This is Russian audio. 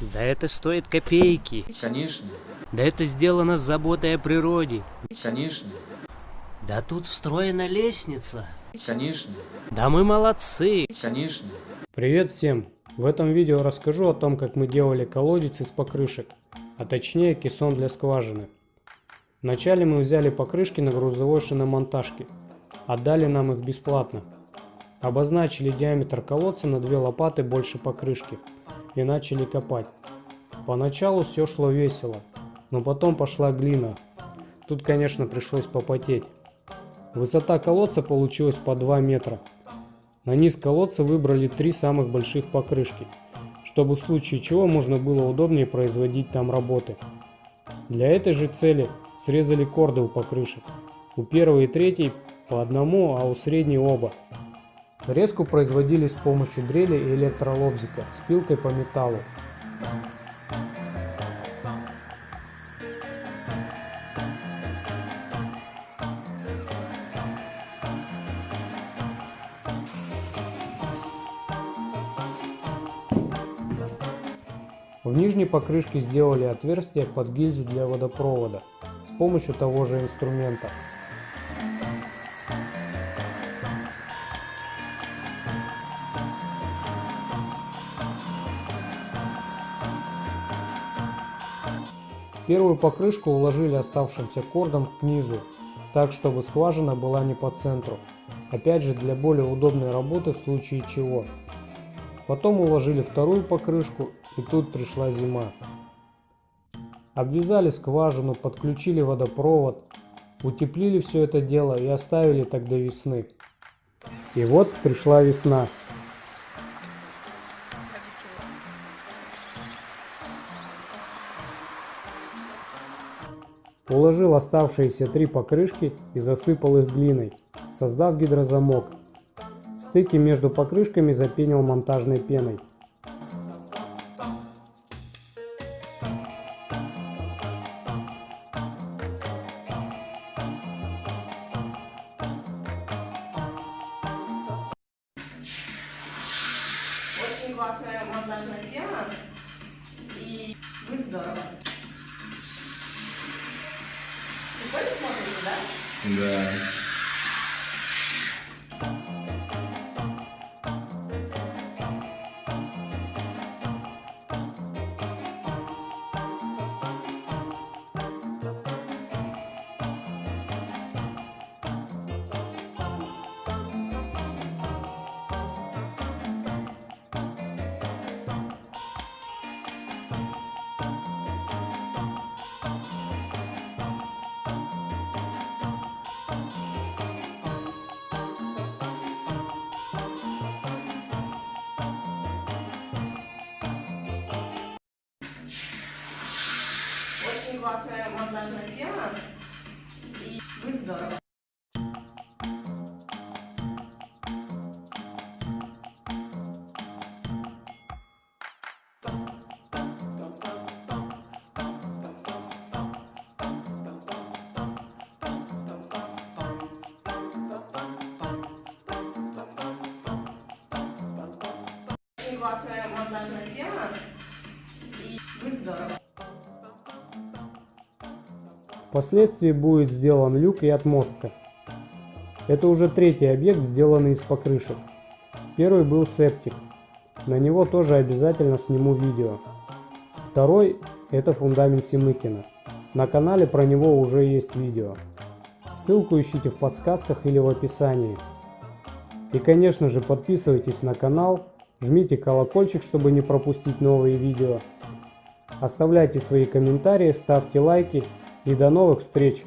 Да это стоит копейки. Конечно, Да это сделано с заботой о природе. конечно, Да тут встроена лестница. конечно, Да мы молодцы. конечно. Привет всем! В этом видео расскажу о том, как мы делали колодец из покрышек, а точнее кессон для скважины. Вначале мы взяли покрышки на грузовой шиномонтажке, отдали нам их бесплатно. Обозначили диаметр колодца на две лопаты больше покрышки и начали копать. Поначалу все шло весело, но потом пошла глина. Тут, конечно, пришлось попотеть. Высота колодца получилась по 2 метра. На низ колодца выбрали три самых больших покрышки, чтобы в случае чего можно было удобнее производить там работы. Для этой же цели срезали корды у покрышек. У первой и третьей по одному, а у средней оба. Резку производили с помощью дрели и электролобзика с пилкой по металлу. В нижней покрышке сделали отверстие под гильзу для водопровода с помощью того же инструмента. Первую покрышку уложили оставшимся кордом к низу, так чтобы скважина была не по центру. Опять же для более удобной работы в случае чего. Потом уложили вторую покрышку и тут пришла зима. Обвязали скважину, подключили водопровод, утеплили все это дело и оставили так до весны. И вот пришла весна. Уложил оставшиеся три покрышки и засыпал их глиной, создав гидрозамок. Стыки между покрышками запенил монтажной пеной. Очень классная монтажная пена. И вы здорово. Прикольно смотрите, да? Да. Классная монтажная пена. И вы здорово. Классная монтажная Впоследствии будет сделан люк и отмостка. Это уже третий объект, сделанный из покрышек. Первый был септик. На него тоже обязательно сниму видео. Второй – это фундамент Семыкина. На канале про него уже есть видео. Ссылку ищите в подсказках или в описании. И конечно же подписывайтесь на канал, жмите колокольчик, чтобы не пропустить новые видео. Оставляйте свои комментарии, ставьте лайки и до новых встреч!